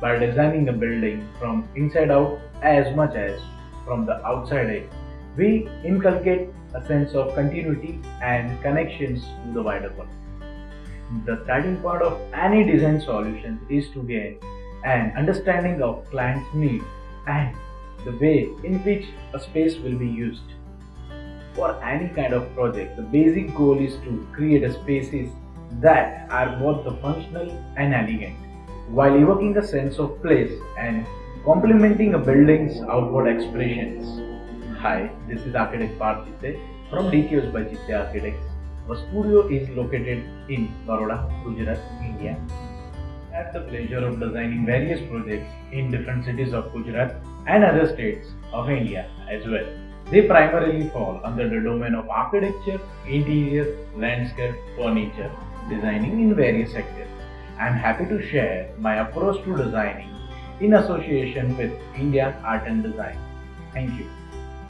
by designing a building from inside out as much as from the outside in. We inculcate a sense of continuity and connections to the wider world. The starting point of any design solution is to gain an understanding of client's need and the way in which a space will be used. For any kind of project, the basic goal is to create spaces that are both the functional and elegant, while evoking a sense of place and complementing a building's outward expressions. Hi, this is architect Parth Chitte from DKOs by Chitte Architects. Our studio is located in Baroda, Gujarat, India. I had the pleasure of designing various projects in different cities of Gujarat and other states of India as well. They primarily fall under the domain of architecture, interior, landscape, furniture, designing in various sectors. I am happy to share my approach to designing in association with India Art and Design. Thank you.